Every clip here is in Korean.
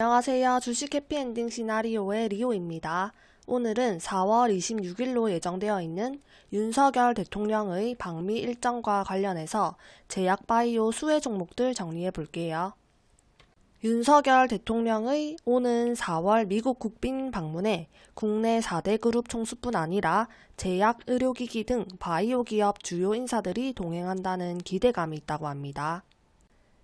안녕하세요. 주식 해피엔딩 시나리오의 리오입니다. 오늘은 4월 26일로 예정되어 있는 윤석열 대통령의 방미 일정과 관련해서 제약바이오 수혜 종목들 정리해 볼게요. 윤석열 대통령의 오는 4월 미국 국빈 방문에 국내 4대 그룹 총수뿐 아니라 제약, 의료기기 등 바이오 기업 주요 인사들이 동행한다는 기대감이 있다고 합니다.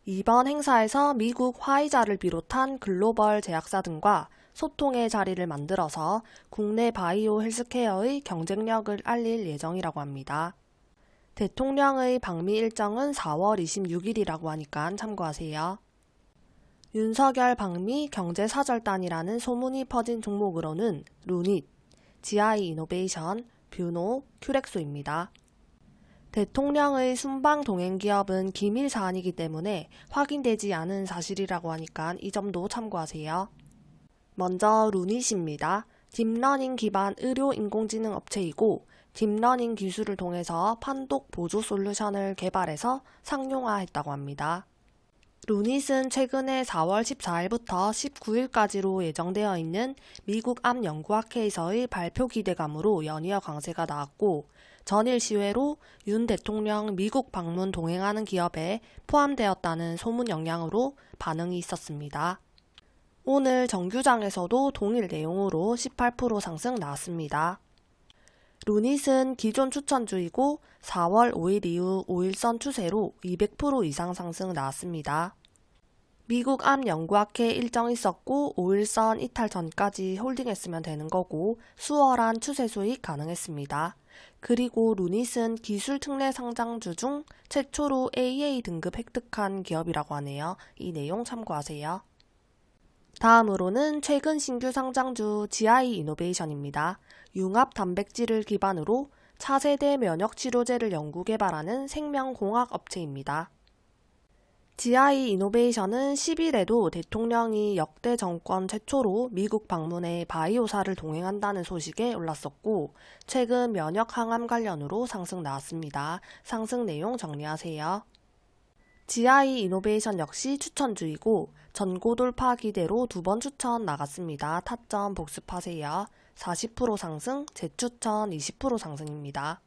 이번 행사에서 미국 화이자를 비롯한 글로벌 제약사 등과 소통의 자리를 만들어서 국내 바이오 헬스케어의 경쟁력을 알릴 예정이라고 합니다. 대통령의 방미 일정은 4월 26일이라고 하니까 참고하세요. 윤석열 방미 경제사절단이라는 소문이 퍼진 종목으로는 루닛, GI 이노베이션, 뷰노, 큐렉소입니다. 대통령의 순방 동행 기업은 기밀 사안이기 때문에 확인되지 않은 사실이라고 하니까 이 점도 참고하세요. 먼저 루닛입니다. 딥러닝 기반 의료 인공지능 업체이고 딥러닝 기술을 통해서 판독 보조 솔루션을 개발해서 상용화했다고 합니다. 루닛은 최근에 4월 14일부터 19일까지로 예정되어 있는 미국 암 연구학회에서의 발표 기대감으로 연이어 강세가 나왔고 전일 시외로 윤 대통령 미국 방문 동행하는 기업에 포함되었다는 소문 영향으로 반응이 있었습니다. 오늘 정규장에서도 동일 내용으로 18% 상승 나왔습니다. 루닛은 기존 추천주이고 4월 5일 이후 5일선 추세로 200% 이상 상승 나왔습니다. 미국 암 연구학회 일정 있었고 5일선 이탈 전까지 홀딩했으면 되는 거고 수월한 추세 수익 가능했습니다. 그리고 루닛은 기술 특례 상장주 중 최초로 AA 등급 획득한 기업이라고 하네요. 이 내용 참고하세요. 다음으로는 최근 신규 상장주 GI 이노베이션입니다. 융합 단백질을 기반으로 차세대 면역 치료제를 연구 개발하는 생명공학 업체입니다. GI 이노베이션은 10일에도 대통령이 역대 정권 최초로 미국 방문해 바이오사를 동행한다는 소식에 올랐었고 최근 면역 항암 관련으로 상승 나왔습니다. 상승 내용 정리하세요. GI 이노베이션 역시 추천주이고 전고 돌파 기대로 두 번 추천 나갔습니다. 타점 복습하세요. 40% 상승, 재추천 20% 상승입니다.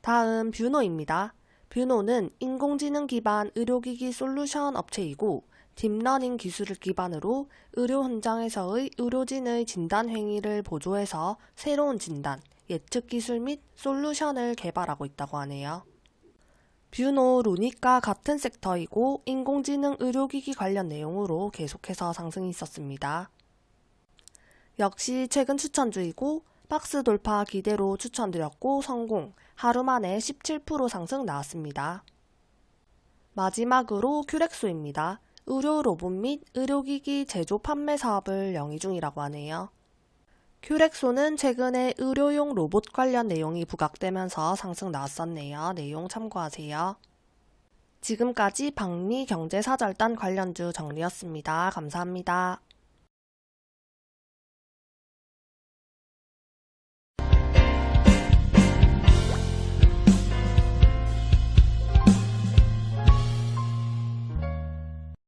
다음 뷰노입니다. 뷰노는 인공지능 기반 의료기기 솔루션 업체이고 딥러닝 기술을 기반으로 의료 현장에서의 의료진의 진단 행위를 보조해서 새로운 진단, 예측 기술 및 솔루션을 개발하고 있다고 하네요. 뷰노 루닛과 같은 섹터이고 인공지능 의료기기 관련 내용으로 계속해서 상승이 있었습니다. 역시 최근 추천주이고 박스 돌파 기대로 추천드렸고 성공, 하루 만에 17% 상승 나왔습니다. 마지막으로 큐렉소입니다. 의료 로봇 및 의료기기 제조 판매 사업을 영위 중이라고 하네요. 큐렉소는 최근에 의료용 로봇 관련 내용이 부각되면서 상승 나왔었네요. 내용 참고하세요. 지금까지 박리 경제사절단 관련주 정리였습니다. 감사합니다.